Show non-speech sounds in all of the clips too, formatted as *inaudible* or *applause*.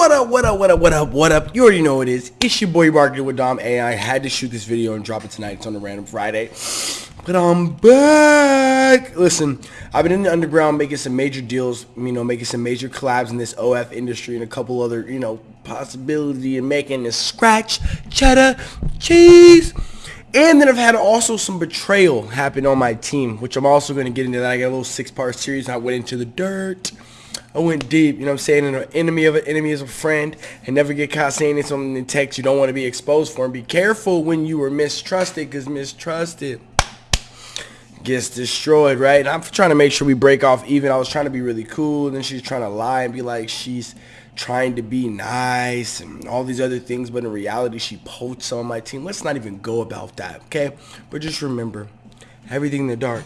What up, what up, what up, what up, what up? You already know what it is. It's your boy Marketing with Dom A. I had to shoot this video and drop it tonight. It's on a random Friday. But I'm back. Listen, I've been in the underground making some major deals, you know, making some major collabs in this OF industry and a couple other, you know, possibility of making this scratch, cheddar, cheese. And then I've had also some betrayal happen on my team, which I'm also going to get into that. I got a little six-part series. I went into the dirt. I went deep, you know what I'm saying? And an enemy of an enemy is a friend. And never get caught saying something in text you don't want to be exposed for. And be careful when you are mistrusted because mistrusted gets destroyed, right? And I'm trying to make sure we break off even. I was trying to be really cool. And then she's trying to lie and be like she's trying to be nice and all these other things. But in reality, she poached on my team. Let's not even go about that, okay? But just remember, everything in the dark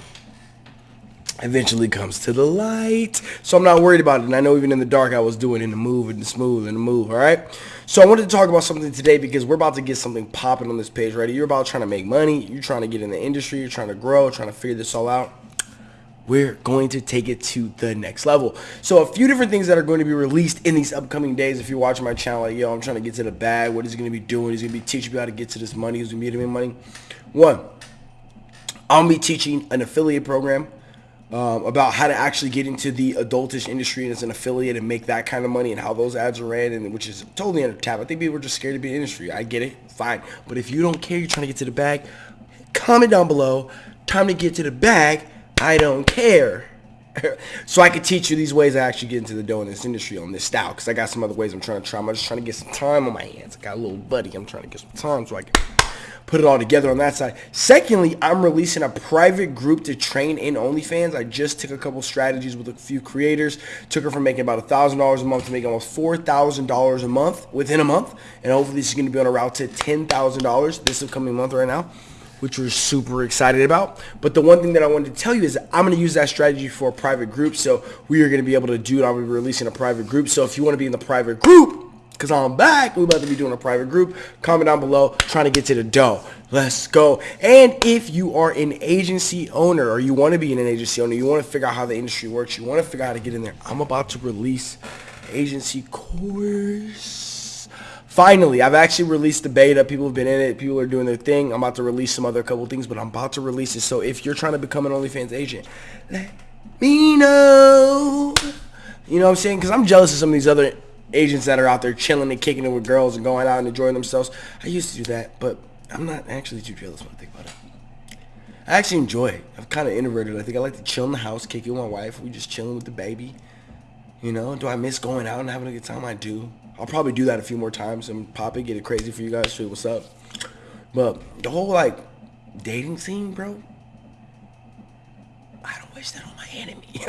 eventually comes to the light. So I'm not worried about it. And I know even in the dark I was doing in the move and the smooth and the move, all right? So I wanted to talk about something today because we're about to get something popping on this page, right? You're about trying to make money. You're trying to get in the industry. You're trying to grow, trying to figure this all out. We're going to take it to the next level. So a few different things that are going to be released in these upcoming days. If you're watching my channel, like, yo, I'm trying to get to the bag. What is he going to be doing? He's going to be teaching you how to get to this money. He's going to be getting money. One, I'll be teaching an affiliate program um, about how to actually get into the adultish industry as an affiliate and make that kind of money and how those ads are ran and which is totally under tap. I think people are just scared to be in industry. I get it, fine. But if you don't care, you're trying to get to the bag, comment down below. Time to get to the bag. I don't care. *laughs* so I could teach you these ways I actually get into the dough in this industry on this style because I got some other ways I'm trying to try. I'm just trying to get some time on my hands. I got a little buddy. I'm trying to get some time so I can put it all together on that side. Secondly, I'm releasing a private group to train in OnlyFans. I just took a couple strategies with a few creators. Took her from making about $1,000 a month to making almost $4,000 a month within a month. And hopefully is going to be on a route to $10,000 this upcoming month right now which we're super excited about. But the one thing that I wanted to tell you is I'm going to use that strategy for a private group. So we are going to be able to do it. I'll be releasing a private group. So if you want to be in the private group, because I'm back. We're about to be doing a private group. Comment down below, trying to get to the dough. Let's go. And if you are an agency owner or you want to be an agency owner, you want to figure out how the industry works, you want to figure out how to get in there, I'm about to release agency course. Finally, I've actually released the beta. People have been in it. People are doing their thing. I'm about to release some other couple things, but I'm about to release it. So if you're trying to become an OnlyFans agent, let me know. You know what I'm saying? Because I'm jealous of some of these other agents that are out there chilling and kicking it with girls and going out and enjoying themselves. I used to do that, but I'm not actually too jealous when I think about it. I actually enjoy it. I'm kind of introverted. I think I like to chill in the house, kick it with my wife. We just chilling with the baby. You know, do I miss going out and having a good time? I do. I'll probably do that a few more times and pop it, get it crazy for you guys, you what's up. But the whole like dating scene, bro, I don't wish that on my enemy.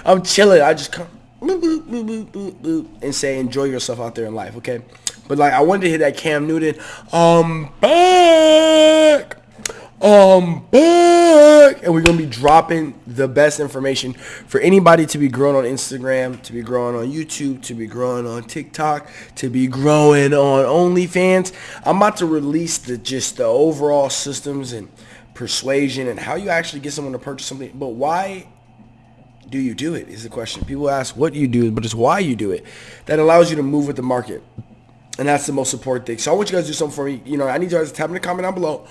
*laughs* I'm chilling. I just come boop, boop, boop, and say enjoy yourself out there in life, okay? But like I wanted to hit that Cam Newton, I'm back. I'm back. And we're gonna be dropping the best information for anybody to be growing on Instagram, to be growing on YouTube, to be growing on TikTok, to be growing on OnlyFans. I'm about to release the just the overall systems and persuasion and how you actually get someone to purchase something. But why do you do it is the question. People ask what you do, but it's why you do it. That allows you to move with the market. And that's the most important thing. So I want you guys to do something for me. You know, I need you guys to tap in the comment down below.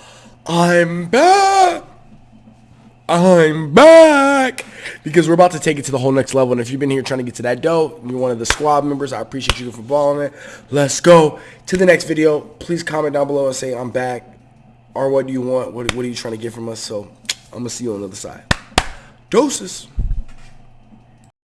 I'm back. I'm back. Because we're about to take it to the whole next level. And if you've been here trying to get to that dough, you're one of the squad members, I appreciate you for following it. Let's go to the next video. Please comment down below and say I'm back. Or what do you want? What, what are you trying to get from us? So I'm to see you on the other side. Doses.